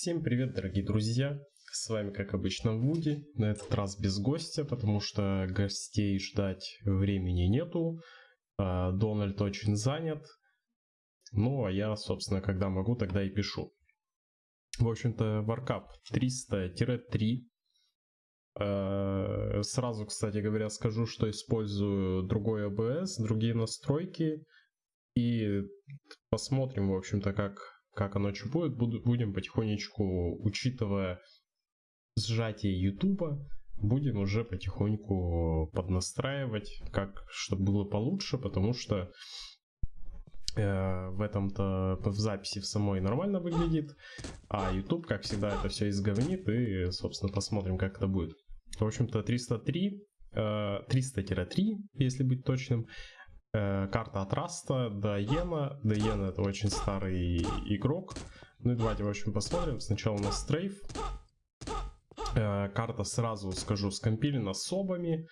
Всем привет, дорогие друзья! С вами, как обычно, Вуди. На этот раз без гостя, потому что гостей ждать времени нету. А, Дональд очень занят. Ну, а я, собственно, когда могу, тогда и пишу. В общем-то, Warcap 300-3. А, сразу, кстати говоря, скажу, что использую другой OBS, другие настройки. И посмотрим, в общем-то, как как оно что будет, будем потихонечку, учитывая сжатие ютуба, будем уже потихоньку поднастраивать, как, чтобы было получше, потому что э, в этом-то в записи в самой нормально выглядит, а YouTube, как всегда, это все изговнит, и, собственно, посмотрим, как это будет. В общем-то, 303, э, 300-3, если быть точным, Э, карта от Раста до Йена. До Йена это очень старый игрок. Ну и давайте, в общем, посмотрим. Сначала у нас стрейф. Э, карта, сразу скажу, скомпилена собами.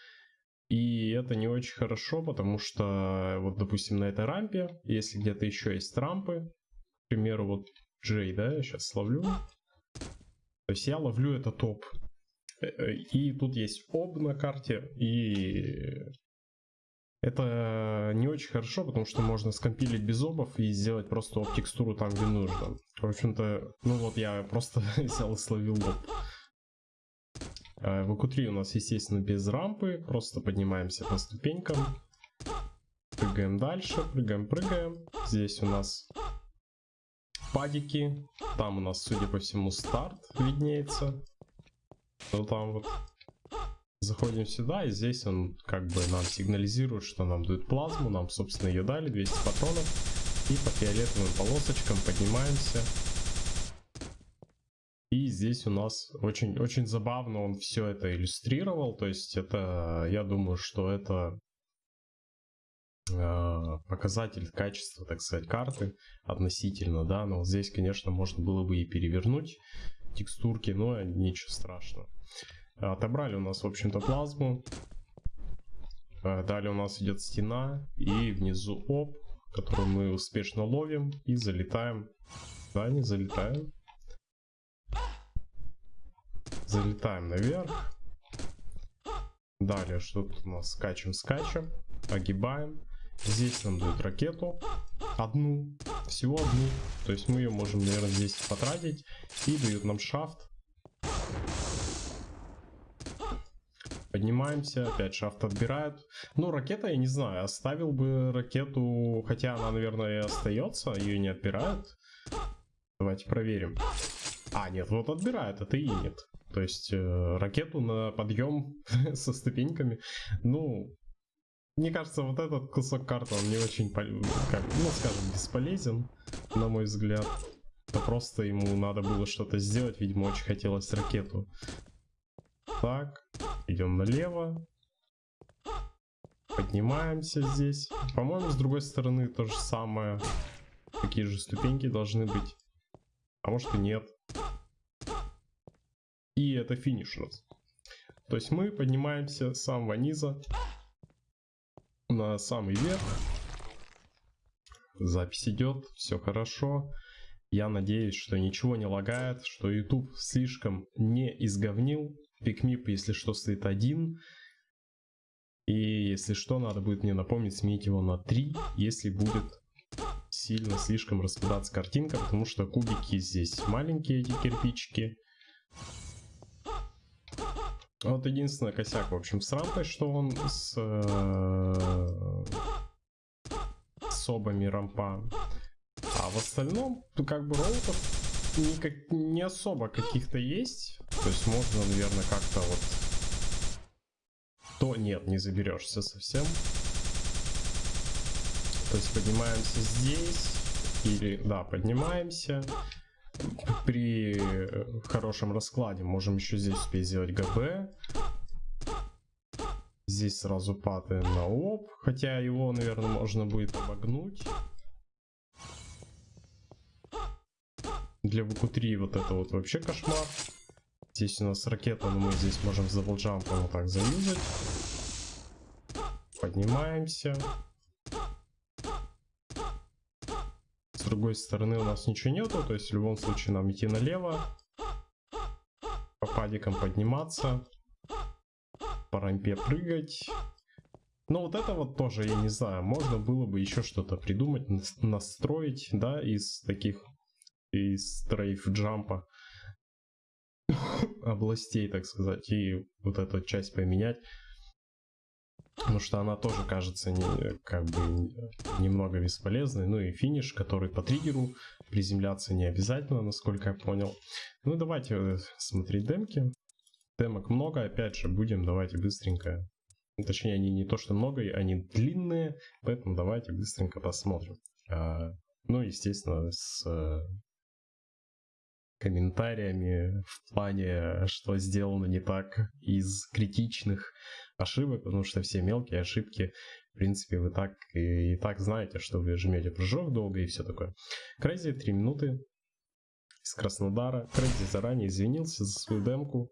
И это не очень хорошо, потому что, вот, допустим, на этой рампе, если где-то еще есть рампы, к примеру, вот Джей, да, я сейчас ловлю. То есть я ловлю это топ. Э, и тут есть об на карте, и это не очень хорошо, потому что можно скомпилить без обов и сделать просто об текстуру там, где нужно. В общем-то, ну вот я просто взял и словил об. В EQ3 у нас, естественно, без рампы. Просто поднимаемся по ступенькам. Прыгаем дальше, прыгаем, прыгаем. Здесь у нас падики. Там у нас, судя по всему, старт виднеется. Вот там вот. Заходим сюда, и здесь он как бы нам сигнализирует, что нам дают плазму. Нам, собственно, ее дали, 200 патронов. И по фиолетовым полосочкам поднимаемся. И здесь у нас очень, очень забавно он все это иллюстрировал. То есть это, я думаю, что это э, показатель качества, так сказать, карты относительно, да. Но здесь, конечно, можно было бы и перевернуть текстурки, но ничего страшного. Отобрали у нас, в общем-то, плазму. А, далее у нас идет стена и внизу оп, которую мы успешно ловим и залетаем. Да, не залетаем. Залетаем наверх. Далее что тут у нас? Скачем, скачем. Огибаем. Здесь нам дают ракету. Одну. Всего одну. То есть мы ее можем, наверное, здесь потратить. И дают нам шафт. Поднимаемся, опять шафт отбирают. Ну, ракета, я не знаю, оставил бы ракету, хотя она, наверное, и остается, ее не отбирают. Давайте проверим. А, нет, вот отбирают, это и нет. То есть э, ракету на подъем со ступеньками. Ну, мне кажется, вот этот кусок карты, он не очень, как, ну, скажем, бесполезен, на мой взгляд. Это просто ему надо было что-то сделать, видимо, очень хотелось ракету. Так, идем налево. Поднимаемся здесь. По-моему, с другой стороны то же самое. Такие же ступеньки должны быть. А может и нет. И это финиш у нас. То есть мы поднимаемся с самого низа на самый верх. Запись идет, все хорошо. Я надеюсь, что ничего не лагает, что YouTube слишком не изговнил Пикмип, если что, стоит один. И если что, надо будет мне напомнить сменить его на 3, если будет сильно слишком распадаться картинка, потому что кубики здесь маленькие, эти кирпичики. Вот единственный косяк, в общем, с рампой, что он с, э, с обами рампа. А в остальном, как бы роутов не, не особо каких-то есть. То есть можно, наверное, как-то вот... То нет, не заберешься совсем. То есть поднимаемся здесь. Или, да, поднимаемся. При хорошем раскладе можем еще здесь успеть сделать ГБ. Здесь сразу паты на ОП. Хотя его, наверное, можно будет обогнуть. Для ВК-3 вот это вот вообще кошмар. Здесь у нас ракета, но мы здесь можем за волджампом вот так заюзать. Поднимаемся. С другой стороны у нас ничего нету, то есть в любом случае нам идти налево, по падикам подниматься, по рампе прыгать. Но вот это вот тоже, я не знаю, можно было бы еще что-то придумать, настроить, да, из таких, из стрейф джампа областей, так сказать, и вот эту часть поменять. Потому что она тоже кажется не, как бы немного бесполезной. Ну и финиш, который по триггеру приземляться не обязательно, насколько я понял. Ну давайте э, смотреть демки. Демок много, опять же, будем, давайте быстренько. Точнее, они не то что много, они длинные, поэтому давайте быстренько посмотрим. А, ну, естественно, с э, комментариями в плане, что сделано не так из критичных ошибок, потому что все мелкие ошибки, в принципе, вы так и, и так знаете, что вы жмете прыжок долго и все такое. Crazy 3 минуты из Краснодара. Crazy заранее извинился за свою демку.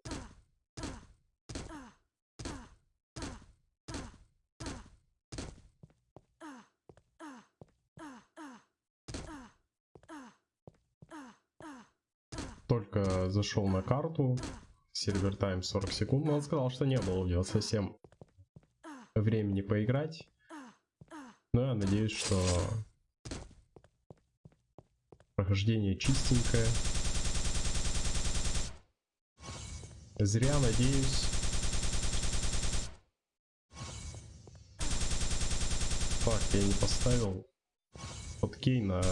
Только зашел на карту, сервер тайм 40 секунд, но он сказал, что не было у него совсем времени поиграть. Но я надеюсь, что прохождение чистенькое. Зря надеюсь. Так, я не поставил подкей на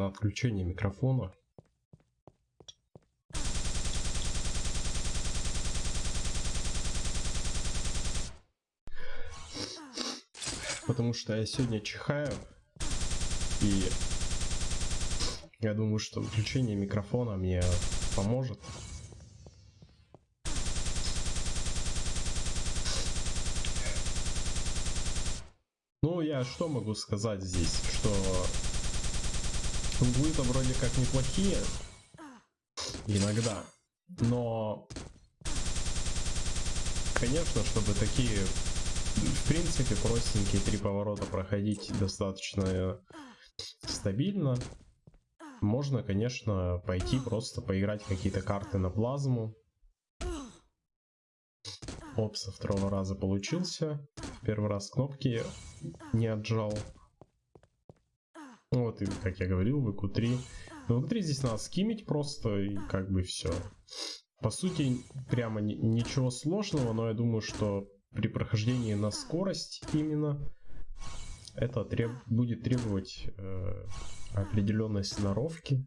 на отключение микрофона. Потому что я сегодня чихаю. И я думаю, что выключение микрофона мне поможет. Ну, я что могу сказать здесь? Что Углы-то вроде как неплохие. Иногда. Но... Конечно, чтобы такие, в принципе, простенькие три поворота проходить достаточно стабильно, можно, конечно, пойти просто поиграть какие-то карты на плазму. Оп, со второго раза получился. Первый раз кнопки не отжал. Ну вот, и, как я говорил, в q 3 В q 3 здесь надо скимить просто, и как бы все. По сути, прямо ничего сложного, но я думаю, что при прохождении на скорость именно это треб будет требовать э, определенной сноровки.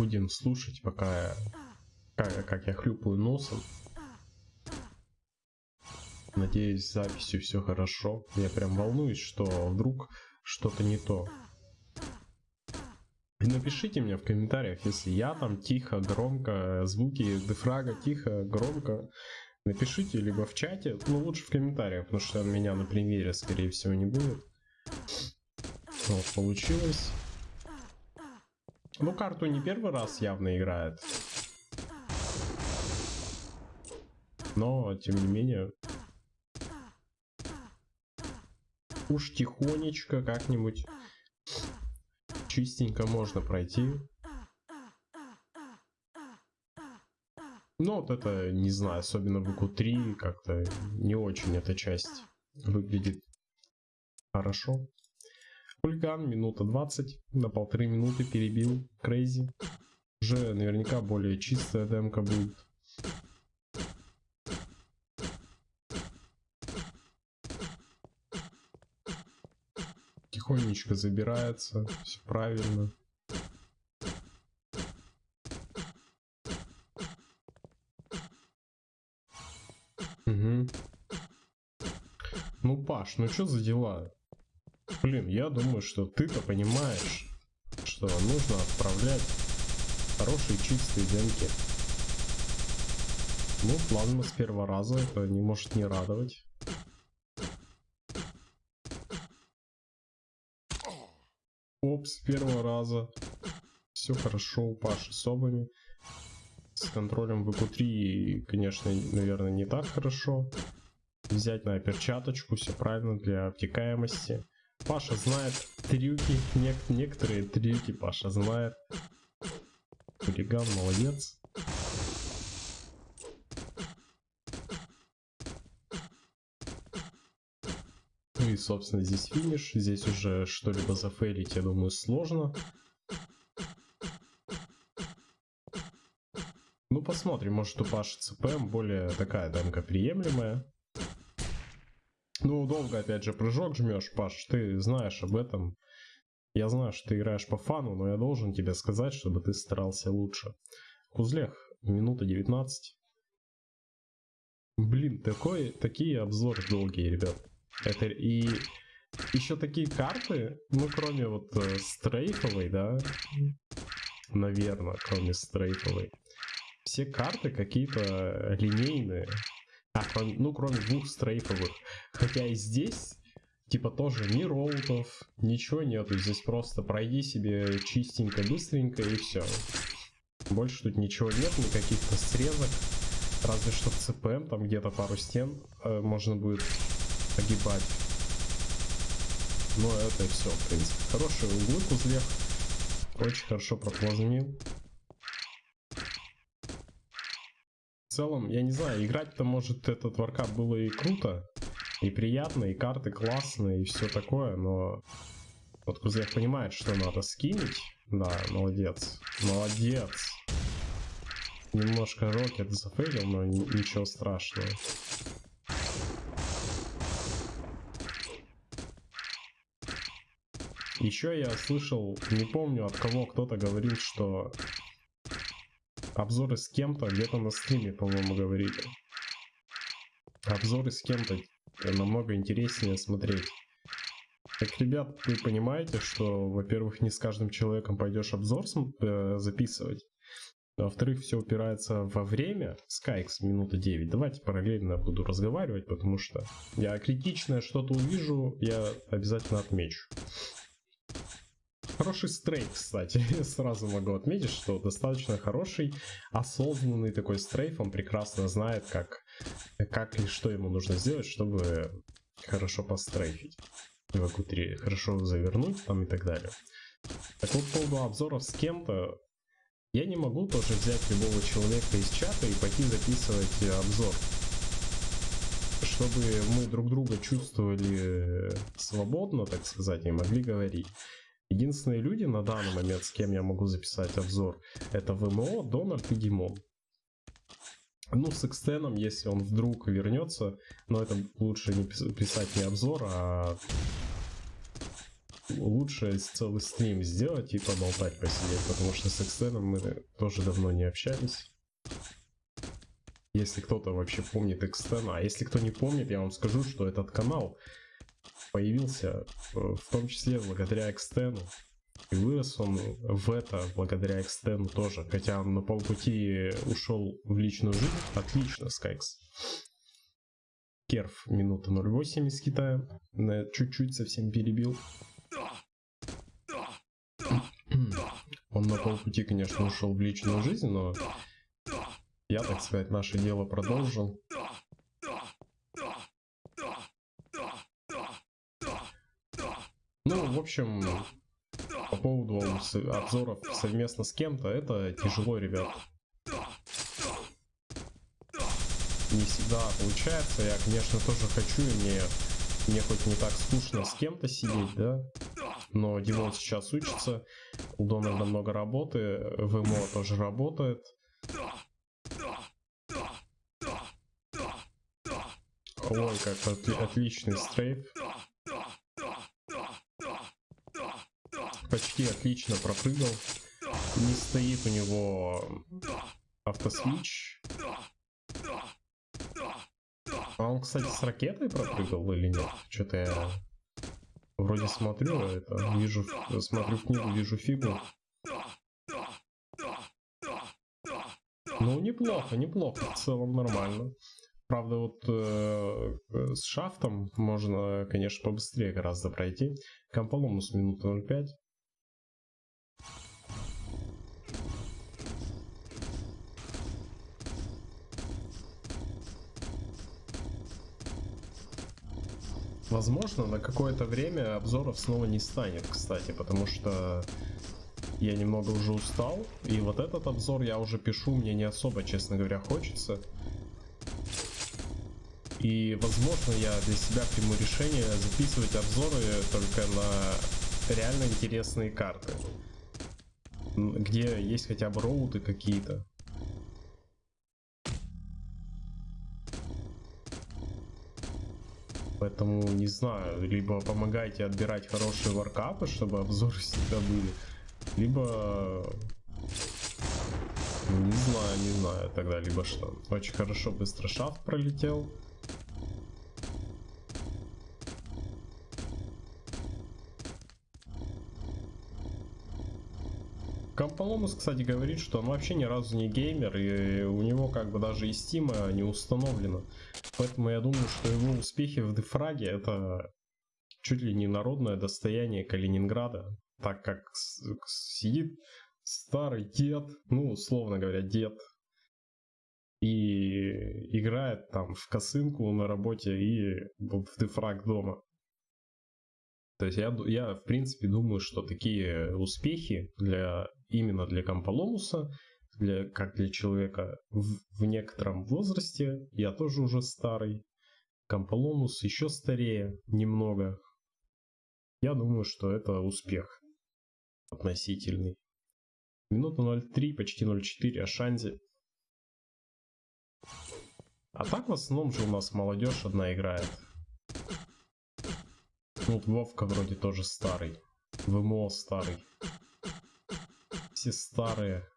Будем слушать, пока как, как я хлюпаю носом. Надеюсь, с записью все хорошо. Я прям волнуюсь, что вдруг что-то не то. И напишите мне в комментариях, если я там тихо, громко, звуки дефрага тихо, громко. Напишите либо в чате, ну лучше в комментариях, потому что меня на примере скорее всего не будет. Вот, получилось. Ну, карту не первый раз явно играет. Но, тем не менее... Уж тихонечко как-нибудь чистенько можно пройти. Ну, вот это, не знаю, особенно в q 3 как-то не очень эта часть выглядит хорошо. Хулиган, минута 20, на полторы минуты перебил Крейзи. Уже наверняка более чистая демка будет. Тихонечко забирается, все правильно. Угу. Ну, Паш, ну что за дела? Блин, я думаю, что ты-то понимаешь, что нужно отправлять хорошие чистые демки. Ну, плазма с первого раза, это не может не радовать. Оп, с первого раза. Все хорошо у Паши с обами. С контролем ВК-3, конечно, наверное, не так хорошо. Взять на перчаточку, все правильно для обтекаемости. Паша знает трюки, нек некоторые трюки Паша знает. Хулиган, молодец. Ну и, собственно, здесь финиш. Здесь уже что-либо зафейлить, я думаю, сложно. Ну, посмотрим, может у Паши ЦПМ более такая дамка приемлемая. Ну, долго, опять же, прыжок жмешь, Паш, ты знаешь об этом. Я знаю, что ты играешь по фану, но я должен тебе сказать, чтобы ты старался лучше. Кузлех, минута 19. Блин, такой, такие обзоры долгие, ребят. Это и еще такие карты, ну кроме вот э, стрейфовой, да, наверное, кроме стрейфовой. Все карты какие-то линейные. А, ну кроме двух стрейфовых. Хотя и здесь типа тоже ни роутов, ничего нету. Здесь просто пройди себе чистенько, быстренько и все. Больше тут ничего нет, никаких-то срезок. Разве что в ЦПМ, там где-то пару стен э, можно будет погибать. Но это все, в принципе. Хорошие углы кузлев. Очень хорошо проплазмил. В целом, я не знаю, играть-то может этот варкап было и круто, и приятно, и карты классные, и все такое, но вот Кузлев понимает, что надо скинуть. Да, молодец. Молодец. Немножко рокет зафейлил, но ничего страшного. Еще я слышал, не помню от кого кто-то говорил, что обзоры с кем-то где-то на стриме, по-моему, говорили. Обзоры с кем-то намного интереснее смотреть. Так, ребят, вы понимаете, что, во-первых, не с каждым человеком пойдешь обзор э, записывать. Во-вторых, все упирается во время. Skyx минута 9. Давайте параллельно буду разговаривать, потому что я критичное что-то увижу, я обязательно отмечу. Хороший стрейк, кстати. Сразу могу отметить, что достаточно хороший, осознанный такой стрейф. Он прекрасно знает, как, как и что ему нужно сделать, чтобы хорошо пострейфить. В q хорошо завернуть там и так далее. Так вот, по поводу обзоров с кем-то, я не могу тоже взять любого человека из чата и пойти записывать обзор. Чтобы мы друг друга чувствовали свободно, так сказать, и могли говорить. Единственные люди на данный момент, с кем я могу записать обзор, это ВМО, Дональд и Димон. Ну, с экстеном, если он вдруг вернется, но это лучше не писать не обзор, а лучше целый стрим сделать и поболтать посидеть, потому что с экстеном мы тоже давно не общались. Если кто-то вообще помнит экстена, а если кто не помнит, я вам скажу, что этот канал появился э, в том числе благодаря экстену. И вырос он в это благодаря экстену тоже. Хотя он на полпути ушел в личную жизнь. Отлично, Скайкс. Керф минута 0.8 из Китая. Чуть-чуть совсем перебил. Он на полпути, конечно, ушел в личную жизнь, но я, так сказать, наше дело продолжил. Ну, в общем, по поводу обзоров совместно с кем-то, это тяжело, ребят. Не всегда получается. Я, конечно, тоже хочу, и мне, мне хоть не так скучно с кем-то сидеть, да? Но Димон сейчас учится, у Дональда много работы, ВМО тоже работает. Ой, как отли отличный стрейф. Почти отлично пропрыгал. Не стоит у него автосвич. А он, кстати, с ракетой пропрыгал или нет? Что-то я вроде смотрю это, вижу, смотрю книгу, вижу фигу. Ну, неплохо, неплохо, в целом нормально. Правда, вот э, с шафтом можно, конечно, побыстрее гораздо пройти. Комполомус минута 0.5. Возможно, на какое-то время обзоров снова не станет, кстати, потому что я немного уже устал. И вот этот обзор я уже пишу, мне не особо, честно говоря, хочется. И, возможно, я для себя приму решение записывать обзоры только на реально интересные карты. Где есть хотя бы роуты какие-то. Поэтому, не знаю, либо помогайте отбирать хорошие варкапы, чтобы обзоры всегда были, либо... Не знаю, не знаю тогда, либо что. Очень хорошо быстро шафт пролетел. Камполомус, кстати, говорит, что он вообще ни разу не геймер, и у него как бы даже и стима не установлено. Поэтому я думаю, что его успехи в дефраге это чуть ли не народное достояние Калининграда, так как сидит старый дед, ну, условно говоря, дед, и играет там в косынку на работе и в дефраг дома. То есть я, я в принципе думаю, что такие успехи для именно для Камполомуса, для, как для человека в, в некотором возрасте, я тоже уже старый, Камполомус еще старее немного. Я думаю, что это успех относительный. Минута 0.3, почти 0.4, Ашанзи. А так в основном же у нас молодежь одна играет. Ну, Вовка вроде тоже старый. ВМО старый. Все старые.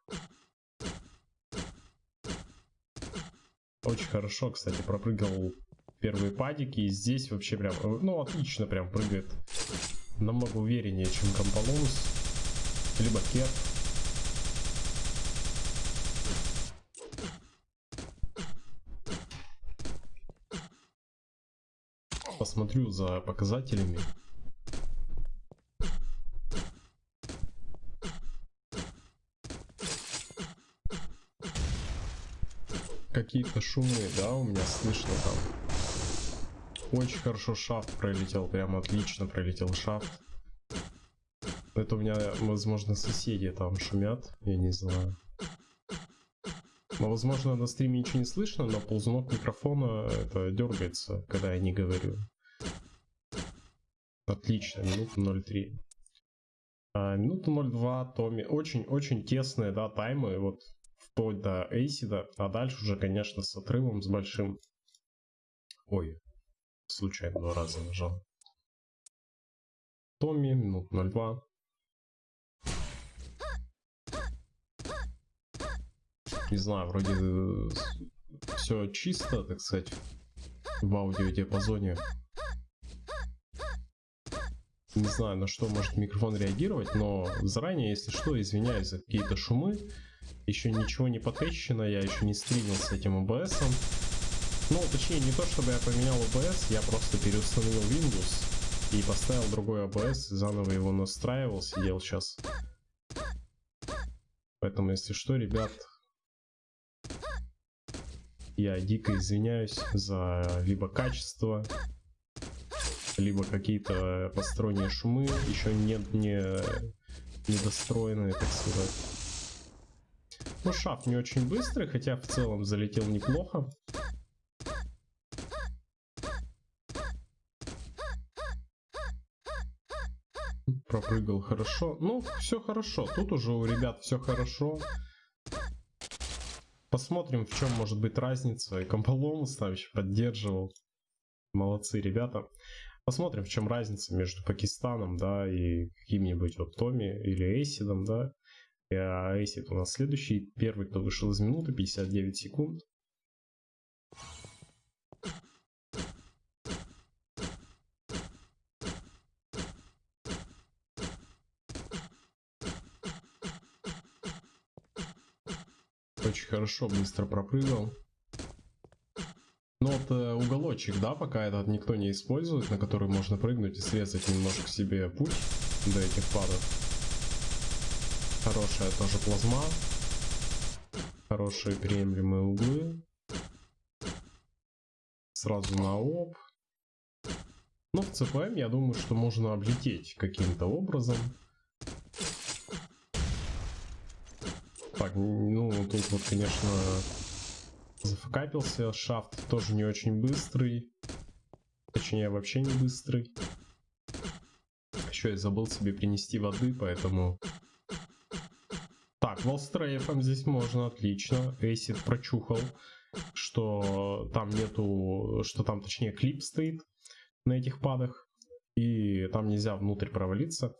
Очень хорошо, кстати, пропрыгал первые падики. И здесь вообще прям, ну, отлично прям прыгает. Намного увереннее, чем Комполонус. Либо Керт. посмотрю за показателями. Какие-то шумы, да, у меня слышно там. Очень хорошо шафт пролетел, прям отлично пролетел шафт. Это у меня, возможно, соседи там шумят, я не знаю. Но, возможно, на стриме ничего не слышно, но ползунок микрофона это дергается, когда я не говорю. Отлично, минута 0.3. А, минута 0.2 Томми. Очень-очень тесные, да, таймы, вот вплоть до Эйсида, а дальше уже, конечно, с отрывом, с большим. Ой, случайно два раза нажал. Томми, минут 0.2. Не знаю, вроде э, все чисто, так сказать, в аудиодиапазоне. Не знаю, на что может микрофон реагировать, но заранее, если что, извиняюсь за какие-то шумы. Еще ничего не потещено, я еще не стримил с этим OBS. Ну, точнее, не то чтобы я поменял OBS, я просто переустановил Windows и поставил другой OBS, заново его настраивал, сидел сейчас. Поэтому, если что, ребят, я дико извиняюсь за либо качество, либо какие-то посторонние шумы, еще не, не недостроенные, так сказать. Ну, шафт не очень быстрый, хотя в целом залетел неплохо. Пропрыгал хорошо. Ну, все хорошо. Тут уже у ребят все хорошо. Посмотрим, в чем может быть разница. И Комполомус там еще поддерживал. Молодцы ребята. Посмотрим, в чем разница между Пакистаном, да, и каким-нибудь вот Томи или Эйсидом, да. А Эйсид у нас следующий. Первый, кто вышел из минуты, 59 секунд. Очень хорошо, быстро пропрыгал. Ну вот э, уголочек, да, пока этот никто не использует, на который можно прыгнуть и срезать немножко себе путь до этих падов. Хорошая тоже плазма. Хорошие приемлемые углы. Сразу на оп. Но в ЦПМ я думаю, что можно облететь каким-то образом. Так, ну тут вот, конечно, зафакапился. Шафт тоже не очень быстрый. Точнее, вообще не быстрый. Еще я забыл себе принести воды, поэтому... Волстрейфом здесь можно, отлично. Эйсид прочухал, что там нету... Что там, точнее, клип стоит на этих падах. И там нельзя внутрь провалиться.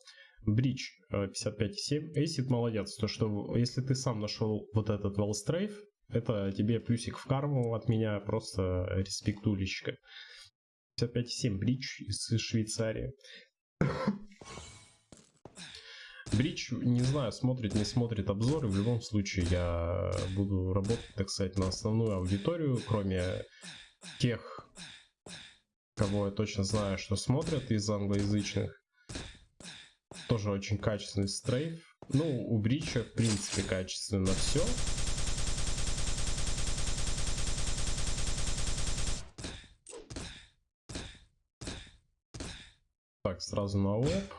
Бридж 55,7. Эйсид молодец. То, что если ты сам нашел вот этот волстрейф, это тебе плюсик в карму от меня, просто респектулечка. 55,7 бридж из Швейцарии. Бридж, не знаю, смотрит, не смотрит обзоры. В любом случае, я буду работать, так сказать, на основную аудиторию, кроме тех, кого я точно знаю, что смотрят из англоязычных. Тоже очень качественный стрейф. Ну, у Брича, в принципе, качественно все. Так, сразу на лоб.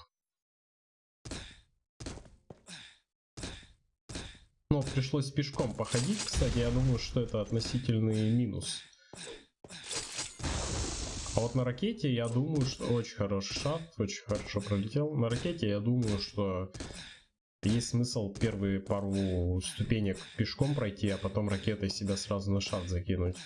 Ну, пришлось пешком походить, кстати, я думаю, что это относительный минус. А вот на ракете я думаю, что очень хороший шафт, очень хорошо пролетел. На ракете я думаю, что есть смысл первые пару ступенек пешком пройти, а потом ракетой себя сразу на шафт закинуть.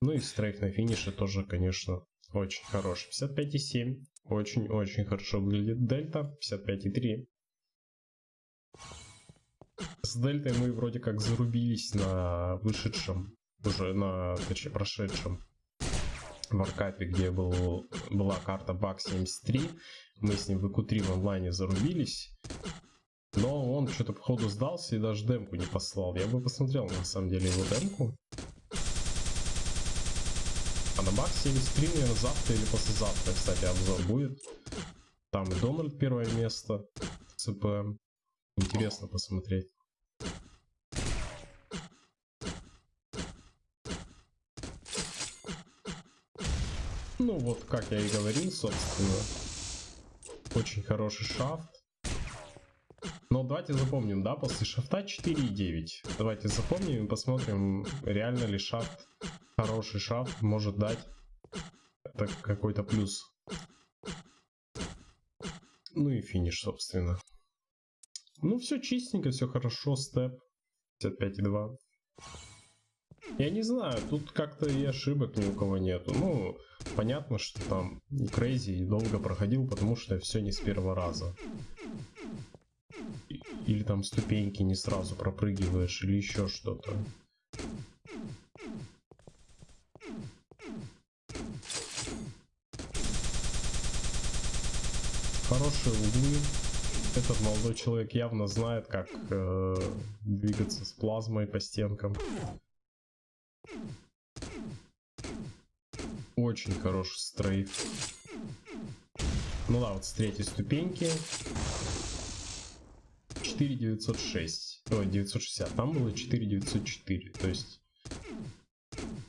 Ну и стрейф на финише тоже, конечно, очень хороший. 55,7. Очень-очень хорошо выглядит дельта. 55,3. С дельтой мы вроде как зарубились на вышедшем, уже на, точнее, прошедшем варкапе, где был, была карта баг 73. Мы с ним в ИКУ-3 в онлайне зарубились. Но он что-то походу сдался и даже демку не послал. Я бы посмотрел на самом деле его демку. А на Максе или завтра или послезавтра, кстати, обзор будет. Там и Дональд первое место, ЦПМ. Интересно посмотреть. Ну вот, как я и говорил, собственно. Очень хороший шафт. Но давайте запомним, да, после шафта 4.9. Давайте запомним и посмотрим, реально ли шафт хороший шафт может дать какой-то плюс. Ну и финиш, собственно. Ну, все чистенько, все хорошо, степ 55,2. Я не знаю, тут как-то и ошибок ни у кого нету. Ну, понятно, что там Крейзи и долго проходил, потому что все не с первого раза. Или там ступеньки не сразу пропрыгиваешь, или еще что-то. Хорошие углы. Этот молодой человек явно знает, как э, двигаться с плазмой по стенкам. Очень хороший стрейф. Ну да, вот с третьей ступеньки. 4906. Ой, 960. Там было 4904. То есть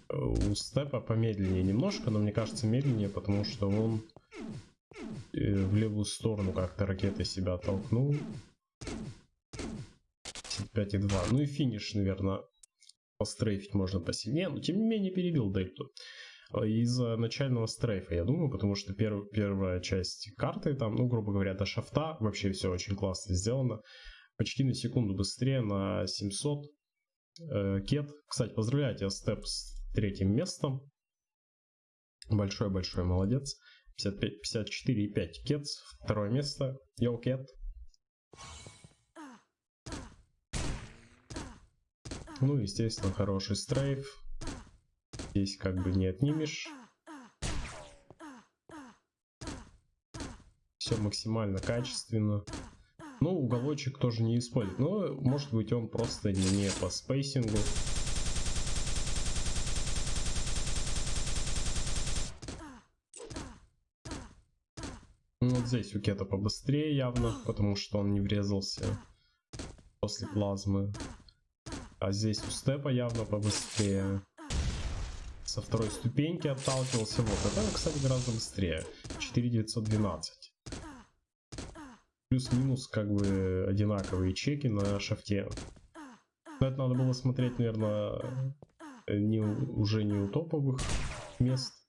э, у степа помедленнее немножко, но мне кажется медленнее, потому что он в левую сторону как-то ракетой себя толкнул. 5,2. Ну и финиш, наверное, пострейфить можно посильнее, но тем не менее перебил дельту. Э, из-за начального стрейфа, я думаю, потому что перв, первая часть карты, там, ну, грубо говоря, до шафта, вообще все очень классно сделано. Почти на секунду быстрее, на 700. Э, Кет, кстати, поздравляю тебя, Степ, с третьим местом. Большой-большой молодец. 54,5 Кетс, второе место. Йоу, Кет. Ну, естественно, хороший стрейф. Здесь как бы не отнимешь. Все максимально качественно. Ну, уголочек тоже не использует. Но, может быть, он просто не по спейсингу. Здесь у Кета побыстрее явно, потому что он не врезался после плазмы. А здесь у Степа явно побыстрее. со второй ступеньки отталкивался. Вот, это, кстати, гораздо быстрее. 4912. Плюс-минус как бы одинаковые чеки на шафте. Но это надо было смотреть, наверное, не, уже не у топовых мест.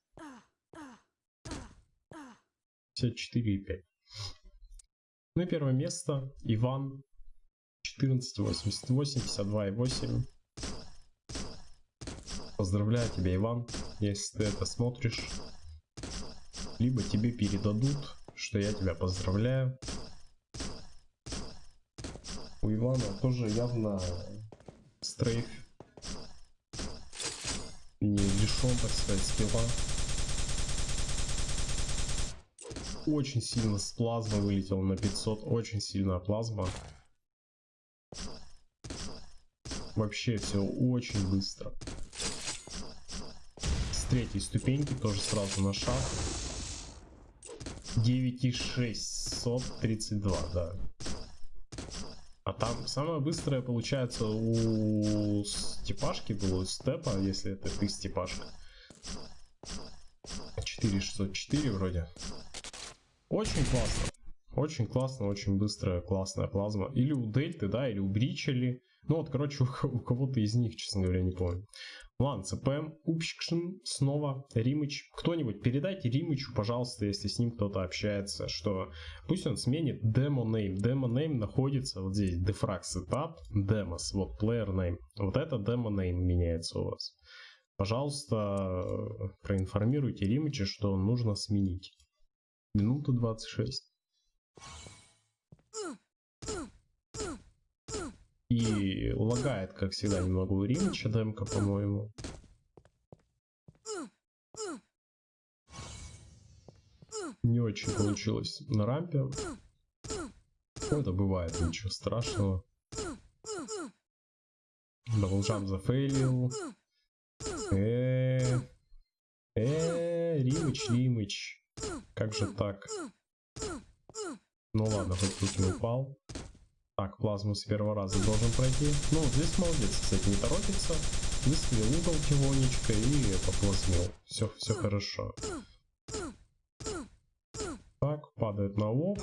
54,5. Ну и первое место Иван 1488, 52,8. Поздравляю тебя, Иван, если ты это смотришь. Либо тебе передадут, что я тебя поздравляю. У Ивана тоже явно стрейф не лишен, так сказать, скилла. Очень сильно с плазмы вылетел на 500, очень сильная плазма. Вообще все очень быстро третьей ступеньки тоже сразу на шаг. 9632, да. А там самое быстрое получается у степашки было, у степа, если это ты степашка. 4604 вроде. Очень классно. Очень классно, очень быстрая, классная плазма. Или у Дельты, да, или у Бричели. Ну вот, короче, у, кого-то из них, честно говоря, не помню. Ладно, ЦП, Упщикшин, снова, Римыч. Кто-нибудь передайте Римычу, пожалуйста, если с ним кто-то общается, что пусть он сменит demo name. Demo name находится вот здесь, defrag setup, demos, вот player name. Вот это demo name меняется у вас. Пожалуйста, проинформируйте Римыча, что нужно сменить. Минута 26. И лагает, как всегда, немного у Римича демка, по-моему. Не очень получилось на рампе. Ну, это бывает, ничего страшного. Даблджамп зафейлил. Э, э, Римыч, Римыч. Как же так? Ну ладно, хоть тут не упал. Так, плазму с первого раза должен пройти. Ну, здесь молодец, кстати, не торопится. Выставил угол тихонечко и поплазмил. Все, все хорошо. Так, падает на лоб.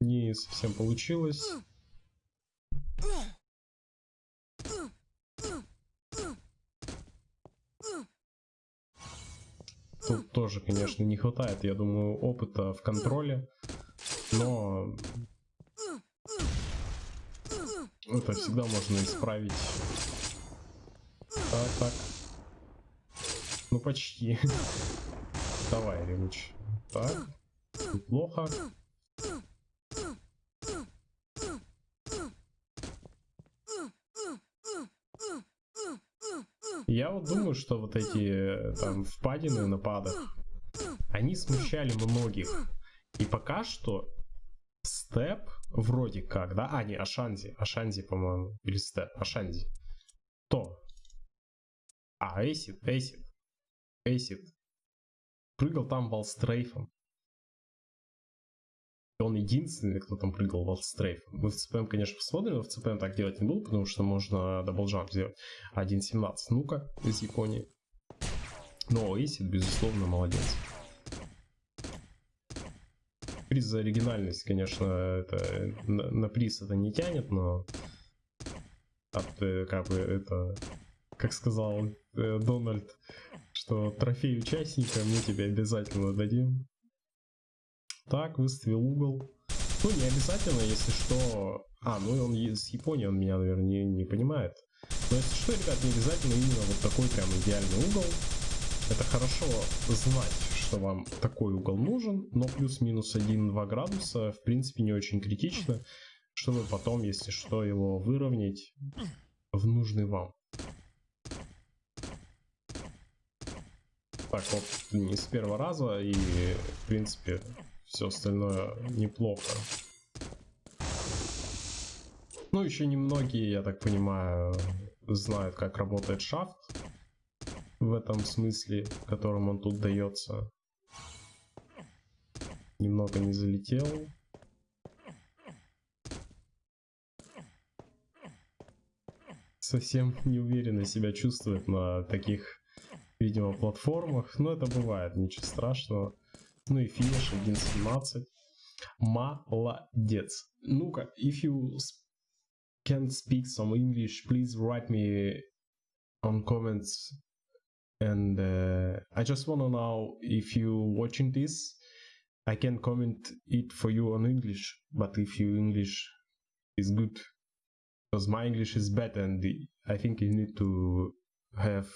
Не совсем получилось. Тут тоже, конечно, не хватает, я думаю, опыта в контроле. Но это всегда можно исправить. Так, так. Ну почти. Давай, Ремыч. Так. Неплохо. Я вот думаю, что вот эти там впадины на pad ах, они смущали многих. И пока что степ вроде как, да? А, не, Ашанзи. Ашанзи, по-моему. Или степ. Ашанзи. То. А, Acid, Acid. Acid. Прыгал там Он единственный, кто там прыгал wallstrafe ом. Мы в CPM, конечно, посмотрим, но в CPM так делать не буду, потому что можно double jump сделать 1.17. Ну-ка, из Японии. Но Эйсид, безусловно, молодец приз за оригинальность, конечно, это на, на приз это не тянет, но от, э, как бы это, как сказал э, Дональд, что трофей участника мы тебе обязательно дадим. Так, выставил угол. Ну, не обязательно, если что... А, ну он с Японии, он меня, наверное, не, не понимает. Но если что, ребят, не обязательно именно вот такой прям идеальный угол. Это хорошо знать, что вам такой угол нужен, но плюс-минус 1-2 градуса в принципе не очень критично, чтобы потом, если что, его выровнять в нужный вам. Так вот, не с первого раза, и в принципе все остальное неплохо. Ну, еще немногие, я так понимаю, знают, как работает шафт в этом смысле, которым он тут дается немного не залетел. Совсем неуверенно себя чувствует на таких видимо, платформах. Но это бывает, ничего страшного. Ну и финиш 1.17. Молодец. Ну-ка, if you can speak some English, please write me on comments. And uh, I just wanna know if you watching this, I can comment it for you on English. But if your English is good, because my English is bad, and I think you need to have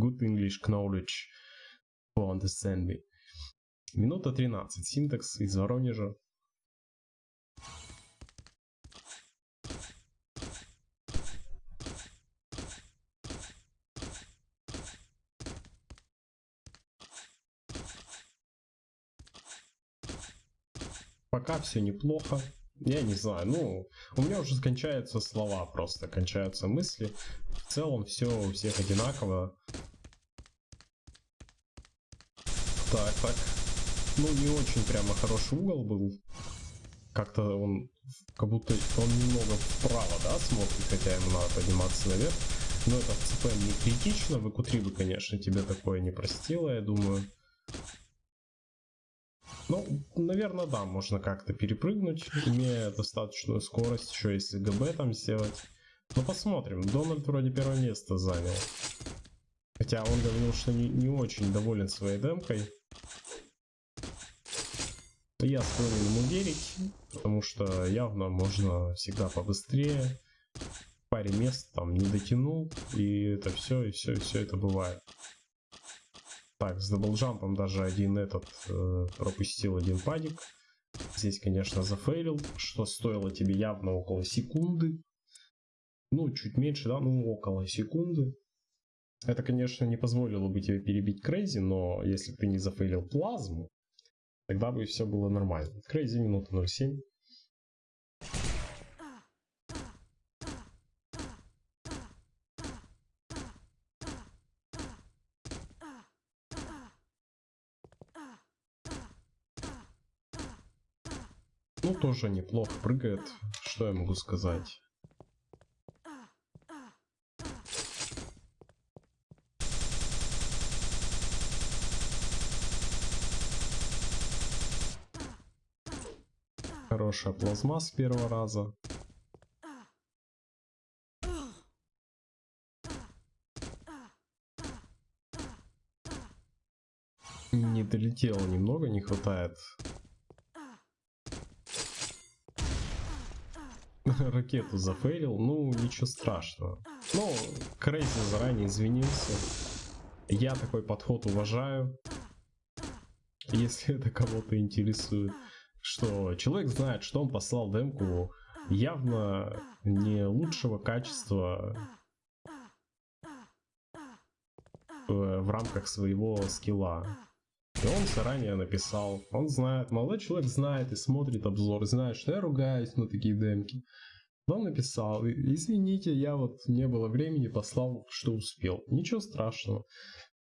good English knowledge to understand me. Минута 13. Синтекс из Воронежа. Пока все неплохо. Я не знаю, ну, у меня уже кончаются слова просто, кончаются мысли. В целом все у всех одинаково. Так, так. Ну, не очень прямо хороший угол был. Как-то он, как будто он немного вправо, да, смотрит, хотя ему надо подниматься наверх. Но это в ЦП не критично, в q бы, конечно, тебе такое не простило, я думаю. Ну, наверное, да, можно как-то перепрыгнуть, имея достаточную скорость, еще если ГБ там сделать. Но посмотрим, Дональд вроде первое место занял. Хотя он говорил, что не, не очень доволен своей демкой. Я склонен ему верить, потому что явно можно всегда побыстрее. Паре мест там не дотянул, и это все, и все, и все это бывает. Так, с даблджампом даже один этот э, пропустил один падик. Здесь, конечно, зафейлил, что стоило тебе явно около секунды. Ну, чуть меньше, да, ну, около секунды. Это, конечно, не позволило бы тебе перебить Crazy, но если бы ты не зафейлил плазму, тогда бы все было нормально. Crazy минута 0.7. Ну, тоже неплохо прыгает. Что я могу сказать? Хорошая плазма с первого раза. Не долетело немного, не хватает ракету зафейлил, ну ничего страшного. Ну, Крейзи заранее извинился. Я такой подход уважаю. Если это кого-то интересует. Что человек знает, что он послал демку явно не лучшего качества в рамках своего скилла. И он заранее написал, он знает, молодой человек знает и смотрит обзор, знает, что я ругаюсь на такие демки. Он написал, извините, я вот не было времени, послал, что успел. Ничего страшного.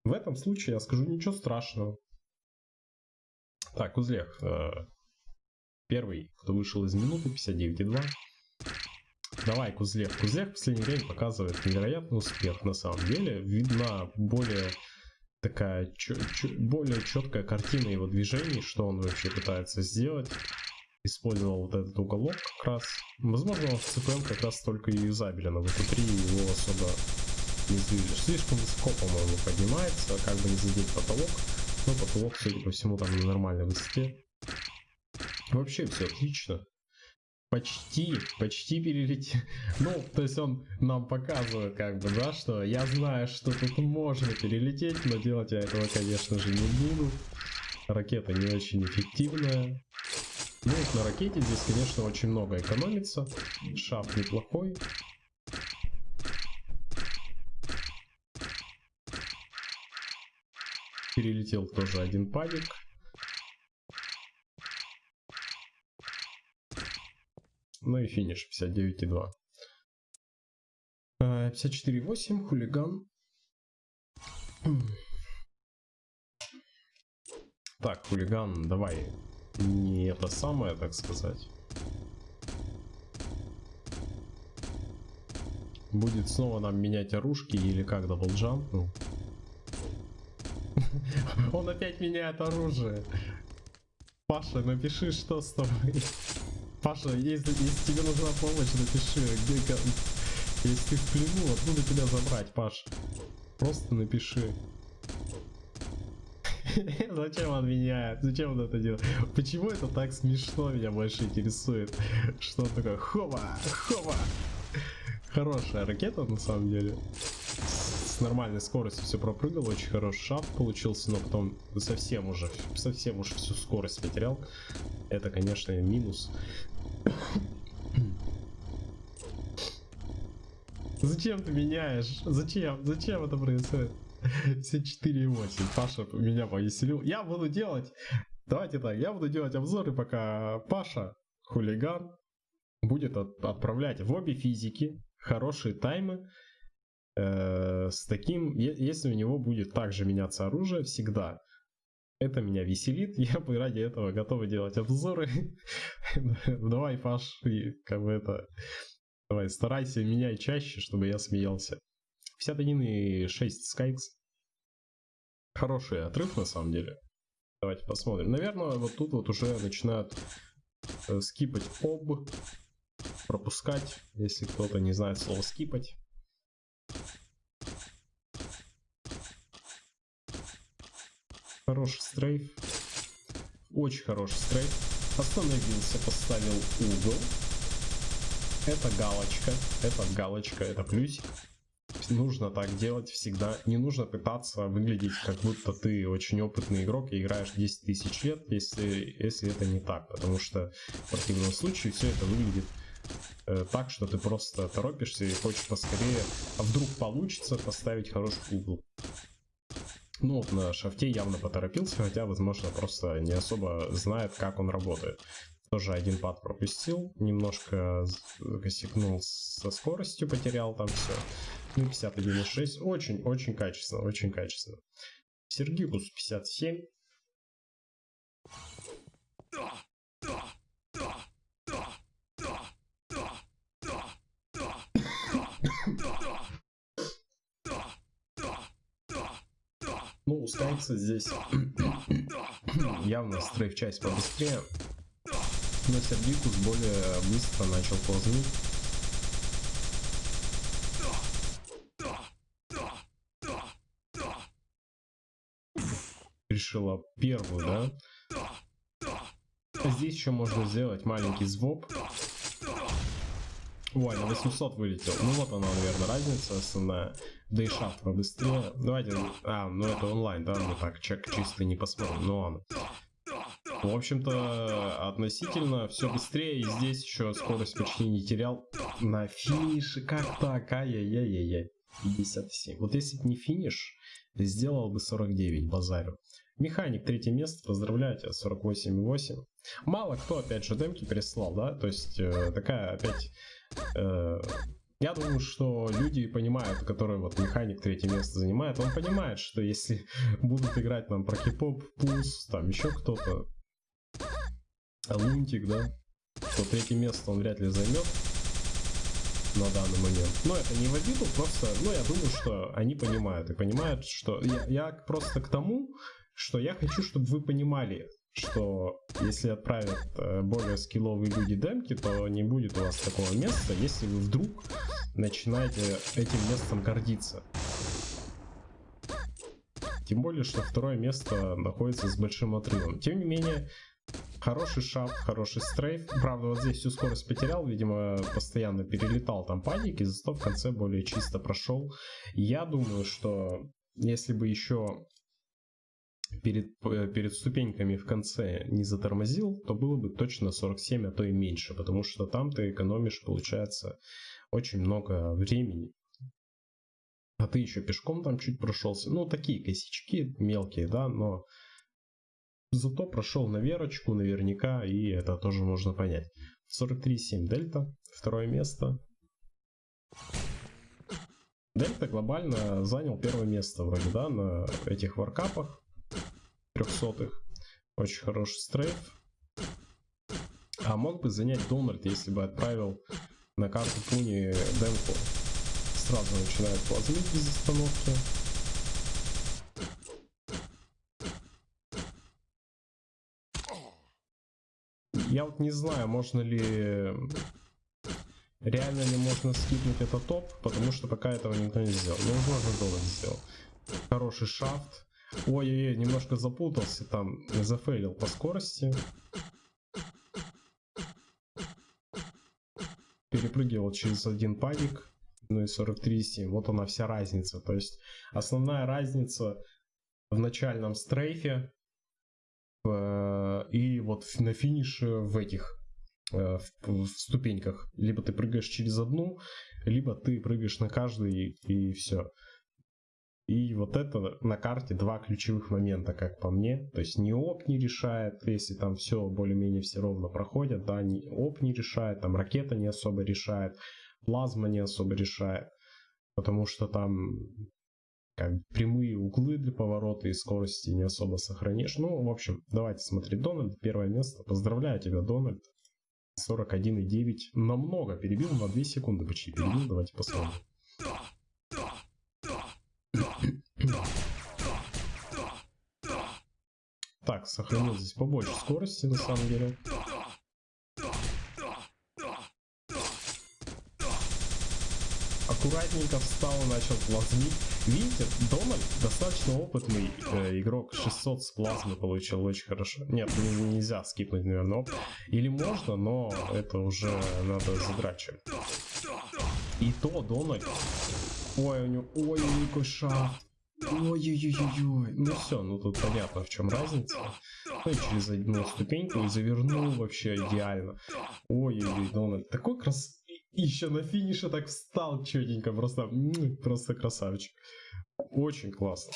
В этом случае я скажу ничего страшного. Так, Узлех. Первый, кто вышел из минуты, 59,2. Давай, Кузлех. Кузлех в последнее время показывает невероятный успех на самом деле. Видна более такая более четкая картина его движений, что он вообще пытается сделать. Использовал вот этот уголок как раз. Возможно, он в CPM как раз только и юзабелен, а в эту 3 его особо не сдвинешь. Слишком высоко, по-моему, поднимается, как бы не задеть потолок. Но потолок, судя по всему, там на нормальной высоте. Вообще все отлично. Почти, почти перелетел. Ну, то есть он нам показывает, как бы, да, что я знаю, что тут можно перелететь, но делать я этого, конечно же, не буду. Ракета не очень эффективная. Ну, на ракете здесь, конечно, очень много экономится. Шафт неплохой. Перелетел тоже один падик. Ну и финиш 59,2. 54,8, хулиган. Так, хулиган, давай. Не это самое, так сказать. Будет снова нам менять оружки или как double jump. Ну, Он опять меняет оружие. Паша, напиши, что с тобой. Паша, если, если тебе нужна помощь, напиши, где, если ты в плену, откуда тебя забрать, Паш? Просто напиши. Зачем он меняет? Зачем он это делает? Почему это так смешно меня больше интересует? Что такое? Хова! Хова! Хорошая ракета на самом деле. Нормальной скоростью все пропрыгал, очень хороший шафт получился, но потом совсем уже, совсем уж всю скорость потерял. Это, конечно, минус. Зачем ты меняешь? Зачем? Зачем это происходит? Все 4,8. Паша меня повеселил. Я буду делать... Давайте так, я буду делать обзоры, пока Паша, хулиган, будет от, отправлять в обе физики хорошие таймы. Э, с таким, если у него будет также меняться оружие всегда, это меня веселит, я бы ради этого готов делать обзоры. Давай, Паш, как бы это... Давай, старайся, меняй чаще, чтобы я смеялся. 51,6 Skyx. Хороший отрыв на самом деле. Давайте посмотрим. Наверное, вот тут вот уже начинают э, скипать об, пропускать, если кто-то не знает слово скипать. Хороший стрейф. Очень хороший стрейф. Остановился, поставил угол. Это галочка, это галочка, это плюсик нужно так делать всегда. Не нужно пытаться выглядеть, как будто ты очень опытный игрок и играешь 10 тысяч лет, если, если это не так. Потому что в противном случае все это выглядит э, так, что ты просто торопишься и хочешь поскорее, а вдруг получится поставить хороший угол. Ну на шафте явно поторопился, хотя, возможно, просто не особо знает, как он работает. Тоже один пад пропустил, немножко косякнул со скоростью, потерял там все. Ну, 51,6. Очень-очень качественно, очень качественно. Сергикус 57. Ну, устается здесь явно стрейф часть побыстрее. Но Сергикус более быстро начал ползнуть. решила первую, да? Здесь еще можно сделать маленький звоп. Ой, на 800 вылетел. Ну вот она, наверное, разница основная. Да и шафт побыстрее. Давайте... А, ну это онлайн, да? Мы так чек чисто не посмотрим. Ну ладно. В общем-то, относительно все быстрее. И здесь еще скорость почти не терял. На финише как так? Ай-яй-яй-яй. 57. Вот если бы не финиш, сделал бы 49, базарю. Механик, третье место, поздравляю тебя, 48,8. Мало кто, опять же, демки переслал, да, то есть э, такая опять... Э, я думаю, что люди понимают, которые вот механик третье место занимает, он понимает, что если будут играть нам про пус, там еще кто-то, лунтик, да, то третье место он вряд ли займет на данный момент. Но это не в обиду, просто, ну, я думаю, что они понимают и понимают, что я, я просто к тому, что я хочу, чтобы вы понимали, что если отправят э, более скилловые люди демки, то не будет у вас такого места, если вы вдруг начинаете этим местом гордиться. Тем более, что второе место находится с большим отрывом. Тем не менее, хороший шаг, хороший стрейф. Правда, вот здесь всю скорость потерял, видимо, постоянно перелетал там паники, зато в конце более чисто прошел. Я думаю, что если бы еще перед, э, перед ступеньками в конце не затормозил, то было бы точно 47, а то и меньше, потому что там ты экономишь, получается, очень много времени. А ты еще пешком там чуть прошелся. Ну, такие косячки мелкие, да, но зато прошел на верочку наверняка, и это тоже можно понять. 43.7 Дельта, второе место. Дельта глобально занял первое место вроде, да, на этих варкапах трехсотых. Очень хороший стрейф. А мог бы занять Дональд, если бы отправил на карту Пуни демку. Сразу начинает плазмить без остановки. Я вот не знаю, можно ли... Реально ли можно скипнуть этот топ, потому что пока этого никто не сделал. Ну, возможно Дональд сделал. Хороший шафт. Ой-ой-ой, немножко запутался там, зафейлил по скорости. Перепрыгивал через один падик, ну и 43,7. Вот она вся разница. То есть основная разница в начальном стрейфе э, и вот на финише в этих э, в, в ступеньках. Либо ты прыгаешь через одну, либо ты прыгаешь на каждый и, и все. И вот это на карте два ключевых момента, как по мне. То есть ни оп не решает, если там все более-менее все ровно проходят, да, ни оп не решает, там ракета не особо решает, плазма не особо решает. Потому что там как прямые углы для поворота и скорости не особо сохранишь. Ну, в общем, давайте смотреть Дональд. Первое место. Поздравляю тебя, Дональд. 41,9. Намного перебил, на 2 секунды почти перебил. Давайте посмотрим. Так, сохранил здесь побольше скорости на самом деле. Аккуратненько встал, начал плазмить. Видите, Дональд достаточно опытный э, игрок. 600 с плазмы получил очень хорошо. Нет, не, нельзя скипнуть, наверное. Или можно, но это уже надо задрачивать. И то Дональд... Ой, у него... Ой, какой шафт. Ой-ой-ой-ой. Ну все, ну тут понятно, в чем разница. Ну через одну ступеньку и завернул вообще идеально. Ой-ой-ой, Дональд. Такой крас... еще на финише так встал четенько. Просто, просто красавчик. Очень классно.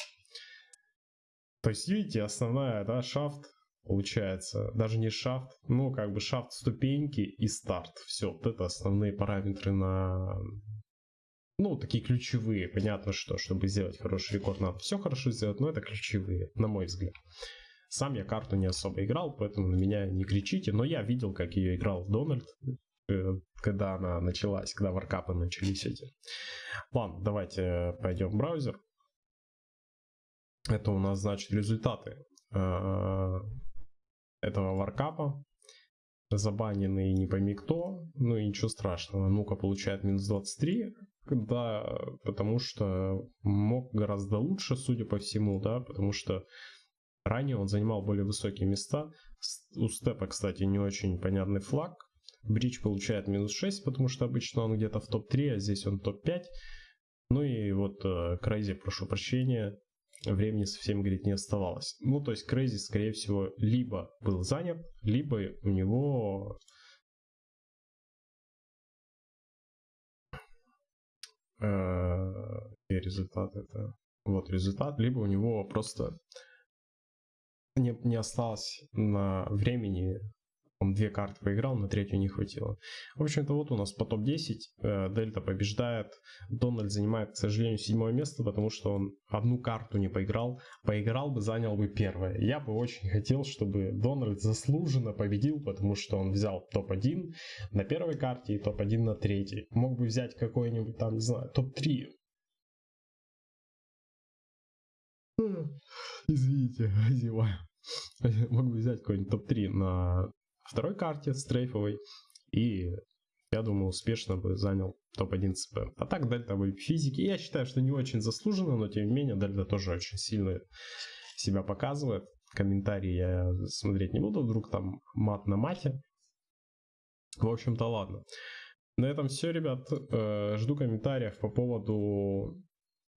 То есть, видите, основная, да, шафт получается. Даже не шафт, ну, как бы шафт ступеньки и старт. Все, вот это основные параметры на ну, такие ключевые. Понятно, что чтобы сделать хороший рекорд, надо все хорошо сделать, но это ключевые, на мой взгляд. Сам я карту не особо играл, поэтому на меня не кричите, но я видел, как ее играл Дональд, э, когда она началась, когда варкапы начались эти. Ладно, давайте пойдем в браузер. Это у нас, значит, результаты э, этого варкапа. Забаненный не пойми кто, ну и ничего страшного. Ну-ка, получает минус 23, да, потому что мог гораздо лучше, судя по всему, да, потому что ранее он занимал более высокие места. У Step'а, кстати, не очень понятный флаг. Bridge получает минус 6, потому что обычно он где-то в топ-3, а здесь он топ-5. Ну и вот Crazy, э, прошу прощения, времени совсем, говорит, не оставалось. Ну, то есть Crazy, скорее всего, либо был занят, либо у него э, результат это. Вот результат, либо у него просто не, не осталось на времени он две карты поиграл, на третью не хватило. В общем-то, вот у нас по топ-10. Э, Дельта побеждает. Дональд занимает, к сожалению, седьмое место, потому что он одну карту не поиграл. Поиграл бы, занял бы первое. Я бы очень хотел, чтобы Дональд заслуженно победил, потому что он взял топ-1 на первой карте и топ-1 на третьей. Мог бы взять какой-нибудь там, не знаю, топ-3 Извините, зеваю. Мог бы взять какой-нибудь топ-3 на второй карте стрейфовой. И я думаю, успешно бы занял топ-1 ЦП. А так Дельта в физике. Я считаю, что не очень заслуженно, но тем не менее Дельта тоже очень сильно себя показывает. Комментарии я смотреть не буду, вдруг там мат на мате. В общем-то, ладно. На этом все, ребят. Э, жду комментариев по поводу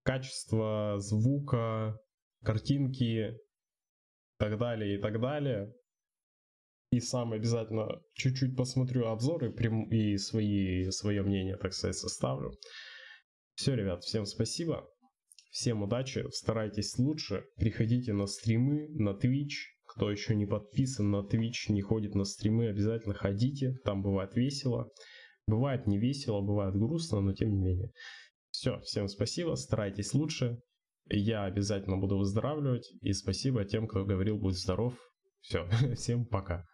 качества звука, картинки, и так далее, и так далее. И сам обязательно чуть-чуть посмотрю обзоры и свои, свое мнение, так сказать, составлю. Все, ребят, всем спасибо. Всем удачи, старайтесь лучше, приходите на стримы, на Twitch. Кто еще не подписан на Twitch, не ходит на стримы, обязательно ходите, там бывает весело. Бывает не весело, бывает грустно, но тем не менее. Все, всем спасибо, старайтесь лучше. Я обязательно буду выздоравливать. И спасибо тем, кто говорил, будь здоров. Все, всем пока.